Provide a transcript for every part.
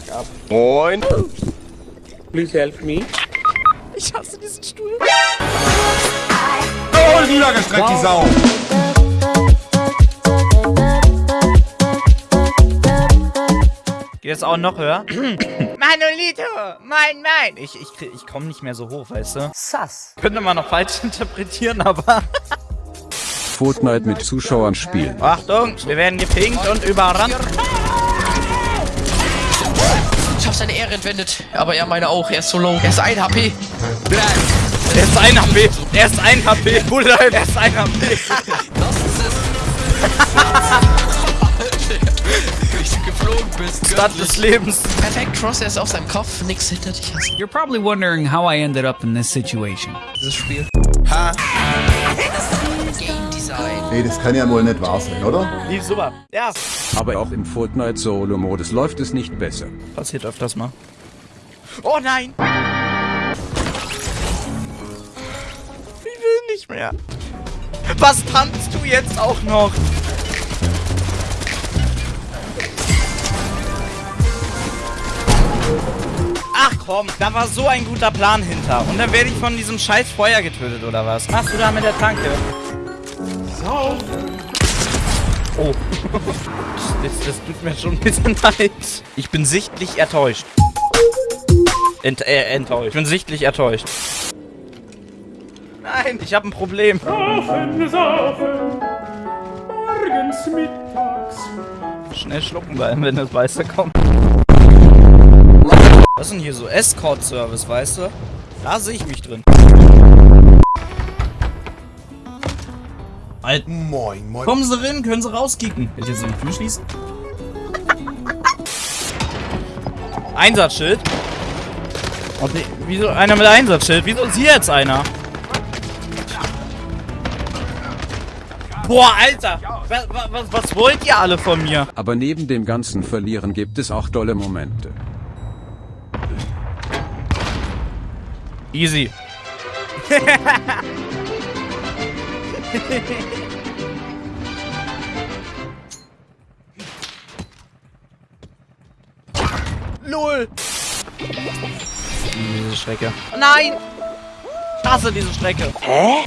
fuck up. Moin. Please help me. Ich hasse diesen Stuhl. Oh, niedergestreckt, die Sau! Geht jetzt auch noch höher? Manolito! Mein, mein! Ich, ich, ich komme nicht mehr so hoch, weißt du? Sass. Könnte man noch falsch interpretieren, aber... Fortnite mit Zuschauern spielen. Achtung, wir werden gepinkt und überrannt. Seine Ehre entwendet, aber er meine auch. Er ist so low. Er ist 1 HP. Er ist ein HP. Er ist ein HP. Bruder, er ist ein HP. Das ist es. Wie du geflogen bist. Stadt des Lebens. Perfekt, Cross, er ist auf seinem Kopf. Nix hinter dich. You're probably wondering how I ended up in this situation. dieses Spiel. Game Design. Ey, das kann ja wohl nicht wahr sein, oder? Lief super. Ja. Aber auch im Fortnite Solo-Modus läuft es nicht besser. Passiert öfters mal. Oh nein! Ich will nicht mehr. Was tanzt du jetzt auch noch? Ach komm, da war so ein guter Plan hinter. Und dann werde ich von diesem scheiß Feuer getötet, oder was? Machst du da mit der Tanke? Oh. Das, das tut mir schon ein bisschen leid. Ich bin sichtlich enttäuscht. Ent, äh, enttäuscht. Ich bin sichtlich enttäuscht. Nein, ich habe ein Problem. Schnell schlucken bleiben, wenn das Weiße kommt. Was ist denn hier so? Escort-Service, weißt du? Da sehe ich mich drin. Alter. Moin, moin. Kommen Sie rein, können Sie rauskicken. Will ich jetzt die Tür schließen? Einsatzschild? Oh, nee, wieso einer mit Einsatzschild? Wieso ist hier jetzt einer? Boah, Alter! Was, was, was wollt ihr alle von mir? Aber neben dem ganzen Verlieren gibt es auch tolle Momente. Easy. LOL! Diese Strecke. Nein! Ich hasse diese Strecke. Hä?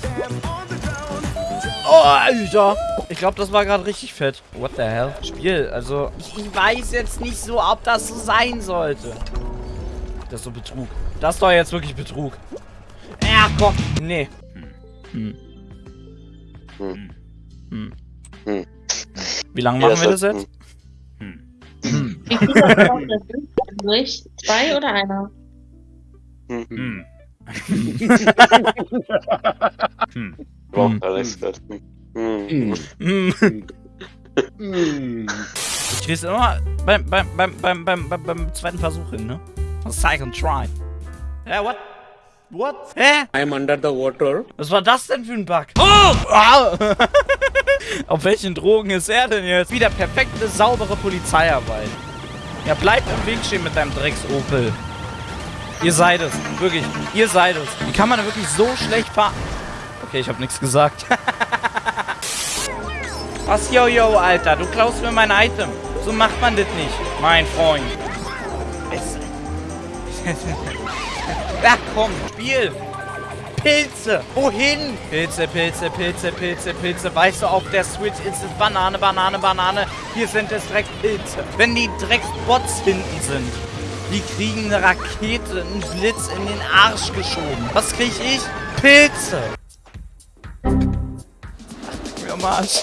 Oh, Alter! Ich glaube, das war gerade richtig fett. What the hell? Spiel, also... Ich, ich weiß jetzt nicht so, ob das so sein sollte. Das ist so Betrug. Das ist doch jetzt wirklich Betrug. Ja, komm. Nee. Hm. Hm. Hm. Hm. Wie lange machen wir das jetzt? Wie viel das noch durch? Zwei oder einer? Hm. Boah, Hm. Hm. Hm. Ich krieg's immer beim, beim, beim, beim, beim, beim, beim zweiten Versuch hin, ne? Second try. Hä, what? What? Hä? I'm under the water. Was war das denn für ein Bug? Oh! Au! Auf welchen Drogen ist er denn jetzt? Wieder perfekte, saubere Polizeiarbeit. Ja, bleib im Weg stehen mit deinem Drecks-Opel. Ihr seid es. Wirklich. Ihr seid es. Wie kann man denn wirklich so schlecht fahren? Okay, ich habe nichts gesagt. Was, yo, yo, Alter? Du klaust mir mein Item. So macht man das nicht, mein Freund. Es- Ach komm, Spiel. Pilze. Wohin? Pilze, Pilze, Pilze, Pilze, Pilze. Weißt du, auf der Switch ist es Banane, Banane, Banane. Hier sind es direkt Pilze. Wenn die Drecksbots hinten sind, die kriegen eine Rakete, einen Blitz in den Arsch geschoben. Was krieg ich? Pilze. Ach, mir am Arsch.